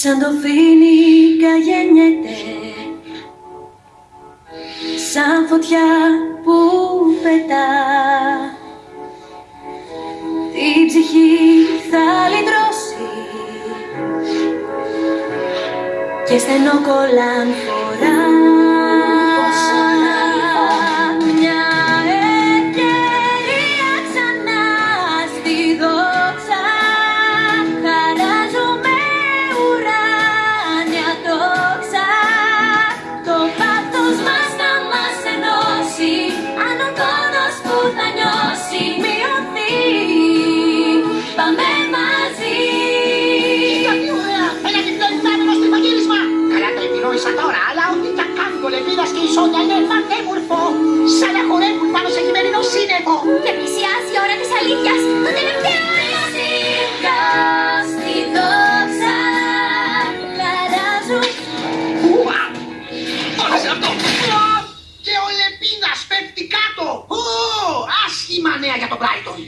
Σαν το φίνικα γεννιέται Σαν φωτιά που πετά. Την ψυχή θα λυτρώσει Και στενό κολλάν τώρα, αλλά ό,τι κι αν κάνουν ο Λεβίδας και η Σόνια είναι πανέμορφο! Σαν να χορεύουν πάνω σε χειμερινό σύννεφο! Και πλησιάζει η ώρα της αλήθειας, το τελευταίο Φυσικά στη δόξα χαράζουν Ουα! Όλα σε αυτό! Ουα! Και ο Λεπίνας πέφτει κάτω! Ω! Άσχημα νέα για τον Brighton!